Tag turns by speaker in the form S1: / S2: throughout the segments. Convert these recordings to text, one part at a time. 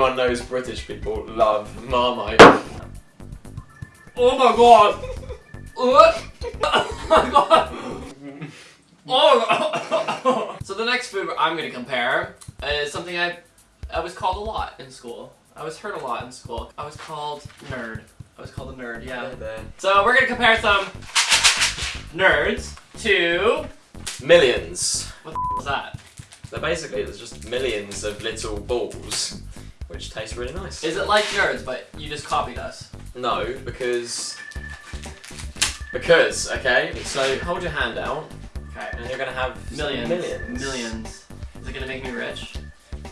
S1: everyone knows British people love Marmite.
S2: Oh my god! Oh my god! Oh! so the next food I'm gonna compare is something I I was called a lot in school. I was heard a lot in school. I was called nerd. I was called a nerd, yeah. So we're gonna compare some nerds to
S1: Millions.
S2: what the f- is that?
S1: So basically, there's just millions of little balls, which tastes really nice.
S2: Is it like nerds, but you just copied us?
S1: No, because because okay. So hold your hand out,
S2: Okay.
S1: and you're gonna have
S2: Millions.
S1: millions.
S2: Millions. Is it gonna make me rich?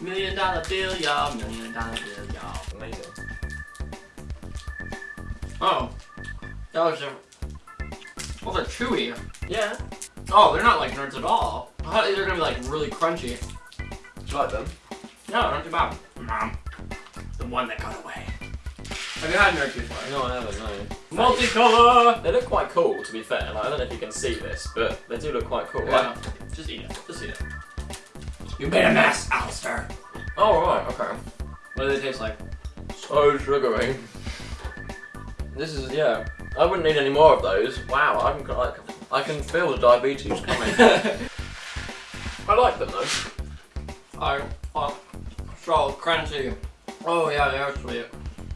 S2: Million dollar bill, y'all. Million dollar bill, y'all.
S1: Amazing.
S2: Oh. Those are. Oh, they're chewy.
S1: Yeah.
S2: Oh, they're not like nerds at all. I thought they were gonna be like really crunchy.
S1: Do you like them?
S2: No, not too bad. Mom. The one that got away. Have you had nerds before?
S1: No, I haven't. No.
S2: Multicolor!
S1: They look quite cool, to be fair. Like, I don't know if you can see this, but they do look quite cool.
S2: Yeah. Just eat it. Just eat it. You made a mess, Alistair.
S1: Oh right, okay.
S2: What do they taste like?
S1: So sugary. This is yeah. I wouldn't need any more of those. Wow, I'm like I can feel the diabetes coming. I like them though.
S2: I fuck. So crunchy. Oh yeah, they are sweet.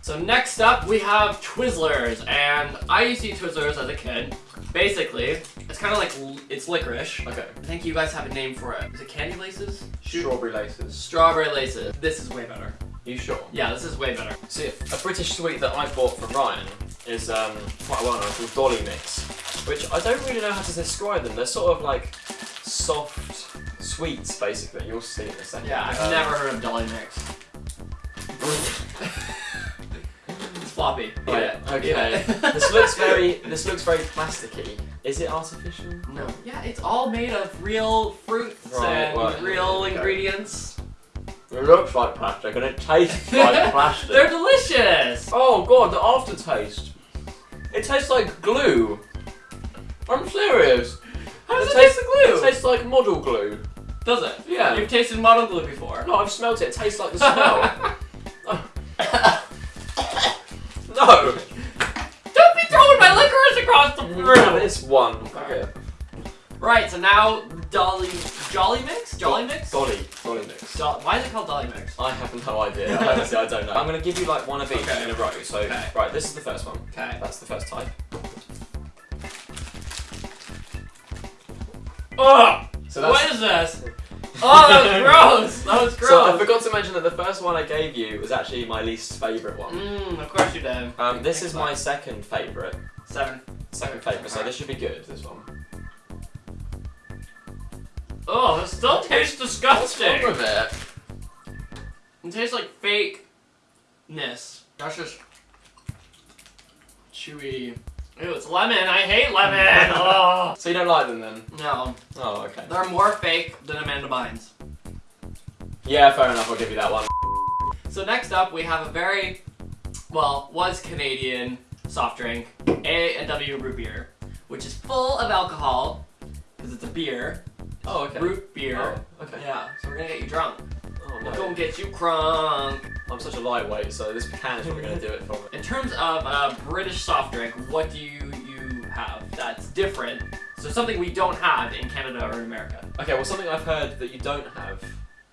S2: So next up we have Twizzlers, and I used to eat Twizzlers as a kid. Basically, it's kind of like it's licorice.
S1: Okay.
S2: I think you guys have a name for it. Is it candy laces?
S1: Strawberry laces.
S2: Strawberry laces. This is way better.
S1: You sure?
S2: Yeah, this is way better.
S1: See, a British sweet that I bought for Ryan is um, quite well known called Dolly Mix, which I don't really know how to describe them. They're sort of like soft sweets, basically. You'll see in a second.
S2: Yeah, I've
S1: Um,
S2: never heard of Dolly Mix. it's floppy. Eat
S1: Right,
S2: it.
S1: okay.
S2: Eat
S1: this looks very. This looks very plasticky. Is it artificial?
S2: No. Yeah, it's all made of real fruits
S1: Right,
S2: and
S1: right,
S2: real
S1: okay.
S2: ingredients.
S1: It looks like plastic and it tastes like plastic.
S2: They're delicious.
S1: Oh god, the aftertaste. It tastes like glue. I'm serious.
S2: How does it,
S1: It
S2: taste
S1: tastes-
S2: the glue?
S1: It tastes like model glue.
S2: does it?
S1: Yeah.
S2: You've tasted model glue before.
S1: No, I've smelt it. It tastes like the smell. No.
S2: Don't be throwing my licorice across the room.
S1: This one. Okay.
S2: Right, so now Dolly Jolly Mix? Jolly Mix?
S1: Dolly. Dolly mix.
S2: Do- Why is it called Dolly Mix?
S1: I have no idea. Honestly, I don't know. I'm gonna give you like one of each
S2: Okay.
S1: in a row. So,
S2: Okay.
S1: right, this is the first one.
S2: Okay.
S1: That's the first type.
S2: Ugh!
S1: So.
S2: What is this? Oh, that was gross! That was gross!
S1: So I forgot to mention that the first one I gave you was actually my least favourite one.
S2: Mmm, of course you did.
S1: Um, this is my second favourite.
S2: Seven.
S1: Second favourite, so
S2: Alright.
S1: this should be good, this one.
S2: Oh, it still tastes disgusting!
S1: with it?
S2: It tastes like fakeness. That's just chewy. Ew, it's lemon. I hate lemon. oh.
S1: So you don't like them then?
S2: No,
S1: Oh, okay.
S2: they're more fake than Amanda Bynes.
S1: Yeah, fair enough, I'll give you that one.
S2: So next up, we have a very, well, was Canadian soft drink, A and W root beer, which is full of alcohol because it's a beer,
S1: Oh, okay.
S2: root beer.
S1: Oh, okay.
S2: Yeah, so we're gonna get you drunk.
S1: No.
S2: gonna get you crunk.
S1: I'm such a lightweight, so this can is probably going to do it for me.
S2: In terms of a British soft drink, what do you you have that's different? So something we don't have in Canada or in America.
S1: Okay, well, something I've heard that you don't have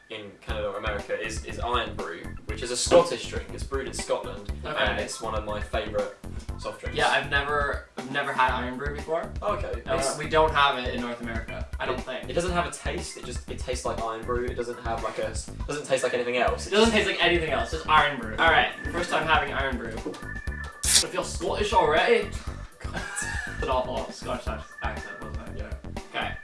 S1: in Canada or America is, is Irn-Bru, which is a Scottish drink. It's brewed in Scotland,
S2: Okay.
S1: and it's one of my favourite soft drinks.
S2: Yeah, I've never I've never had Irn-Bru before.
S1: Oh, okay.
S2: Uh, we don't have it in North America. I don't think.
S1: It doesn't have a taste. It just it tastes like Irn-Bru. It doesn't have like a doesn't taste like anything else.
S2: It doesn't taste like anything else, just Irn-Bru. Alright, first time having Irn-Bru. I feel Scottish already. It's an awful Scottish accent, wasn't it?
S1: Yeah.
S2: Okay.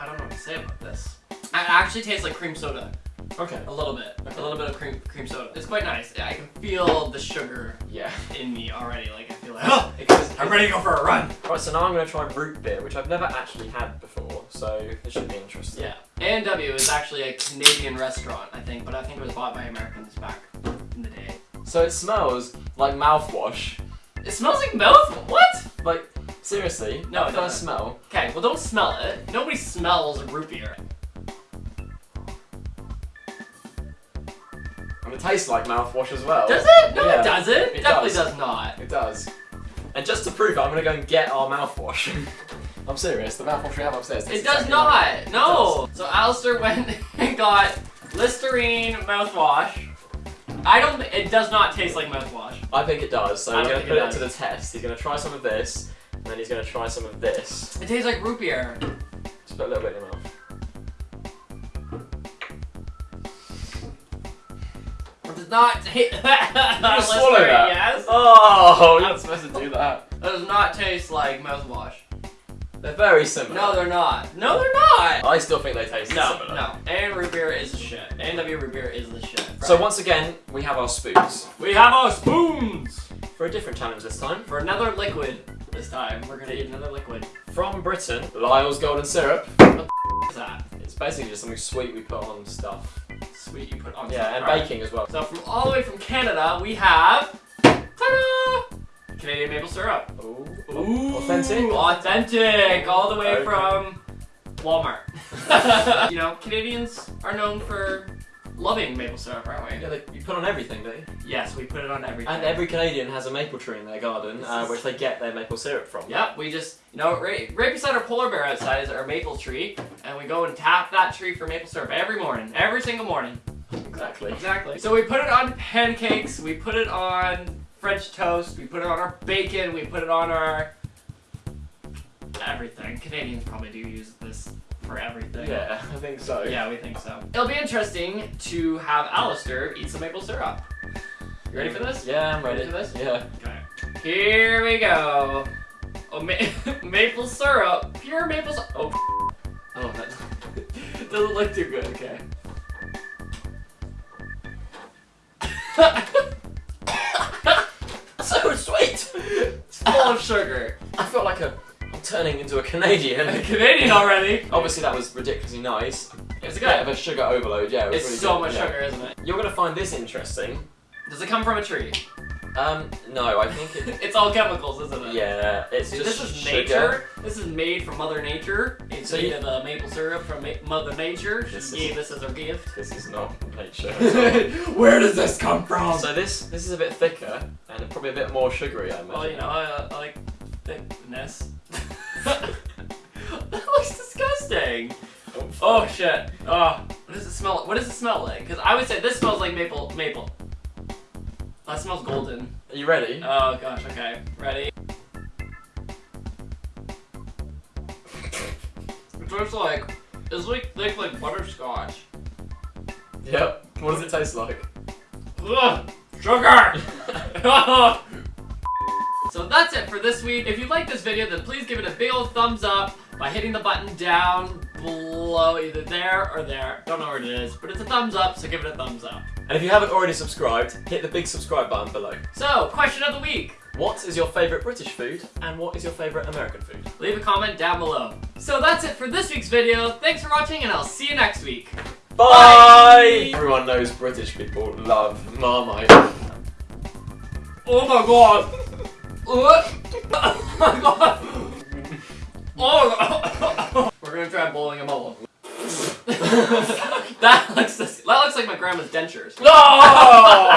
S2: I don't know what to say about this. It actually tastes like cream soda.
S1: Okay.
S2: A little bit.
S1: Okay.
S2: A little bit of cream cream soda. It's quite nice. I can feel the sugar
S1: Yeah.
S2: in me already. Like I feel like I'm ready to go for a run.
S1: Right, so now I'm going to try root beer, which I've never actually had before, so this should be interesting.
S2: Yeah. A&W is actually a Canadian restaurant, I think, but I think it was bought by Americans back in the day.
S1: So it smells like mouthwash.
S2: It smells like mouth. What?
S1: Like seriously,
S2: No,
S1: that
S2: it
S1: first smell.
S2: Okay, well don't smell it. Nobody smells root beer.
S1: And it tastes like mouthwash as well.
S2: Does it? No,
S1: Yeah.
S2: it doesn't.
S1: It
S2: Definitely
S1: does.
S2: does. not.
S1: It does. And just to prove it, I'm gonna go and get our mouthwash. I'm serious. The mouthwash we have upstairs.
S2: It does
S1: exactly
S2: not. No. So Alistair went and got Listerine mouthwash. I don't. It does not taste like mouthwash.
S1: I think it does. So
S2: I
S1: we're gonna put
S2: it
S1: it, to the test. He's gonna try some of this, and then he's gonna try some of this.
S2: It tastes like root beer.
S1: Just put a little bit in your mouth.
S2: Does not taste.
S1: You just swallow that.
S2: Yes.
S1: Oh, you're not supposed to do that.
S2: That does not taste like mouthwash.
S1: They're very similar.
S2: No, they're not. No, they're not.
S1: I still think they taste
S2: No,
S1: similar.
S2: no. And root beer is the shit. A&W root beer is the shit.
S1: So once again, we have our spoons
S2: we have our spoons
S1: for a different challenge this time.
S2: for another liquid. This time we're gonna eat another liquid.
S1: From Britain, Lyle's Golden Syrup.
S2: What's that?
S1: It's basically just something sweet we put on stuff.
S2: Sweet you put on.
S1: Yeah, and
S2: fries.
S1: baking as well.
S2: So from all the way from Canada, we have ta-da! Canadian maple syrup.
S1: Ooh.
S2: Ooh,
S1: Authentic?
S2: authentic, all the way
S1: Okay.
S2: from Walmart. you know, Canadians are known for loving maple syrup, aren't we?
S1: Yeah, they, you put on everything, don't you?
S2: Yes, we put it on everything.
S1: And every Canadian has a maple tree in their garden, uh, which they get their maple syrup from.
S2: Yep, we just, you know, right, right beside our polar bear outside is our maple tree, and we go and tap that tree for maple syrup every morning, every single morning.
S1: Exactly.
S2: Exactly. So we put it on pancakes, we put it on French toast, we put it on our bacon, we put it on our everything. Canadians probably do use this for everything.
S1: Yeah, I think so.
S2: Yeah, we think so. It'll be interesting to have Alistair eat some maple syrup. You ready for this?
S1: Yeah, I'm ready.
S2: Ready for this?
S1: Yeah.
S2: Okay. Here we go. Oh, ma- maple syrup. Pure maple syrup. Oh. Oh, that doesn't look too good. Okay.
S1: So sweet!
S2: It's full of sugar.
S1: I feel like a, I'm turning into a Canadian.
S2: A Canadian already.
S1: Obviously that was ridiculously nice.
S2: It's
S1: a bit of a sugar overload, yeah. It was
S2: It's
S1: really
S2: so
S1: good,
S2: much
S1: yeah.
S2: sugar, isn't it?
S1: You're gonna find this interesting.
S2: Does it come from a tree?
S1: Um, no, I think it.
S2: It's all chemicals, isn't it?
S1: yeah, it's just
S2: this is
S1: sugar.
S2: nature. This is made from Mother Nature. It's
S1: So
S2: made
S1: you-
S2: of uh, maple syrup from ma- Mother Nature. She
S1: This is-
S2: gave this as her gift.
S1: This is not nature.
S2: Where does this come from?
S1: so this this is a bit thicker and probably a bit more sugary, I imagine.
S2: Well, you know, I, I like thickness. That looks disgusting. Oh, oh shit. Oh, what does it smell? What does it smell like? Because I would say this smells like maple. Maple. That smells golden.
S1: Are you ready?
S2: Oh gosh. Okay. Ready? It tastes like it's like thick like butterscotch.
S1: Yep. What does it taste like?
S2: Ugh, sugar. so that's it for this week. If you like this video, then please give it a big old thumbs up by hitting the button down below, either there or there. Don't know where it is, but it's a thumbs up, so give it a thumbs up.
S1: And if you haven't already subscribed, hit the big subscribe button below.
S2: So, question of the week.
S1: What is your favourite British food and what is your favourite American food?
S2: Leave a comment down below. So that's it for this week's video. Thanks for watching, and I'll see you next week.
S1: Bye! Everyone knows British people love Marmite.
S2: Oh my god. Oh my god. Oh. We're gonna try bowling a bubble. that looks that looks like my grandma's dentures.
S1: No!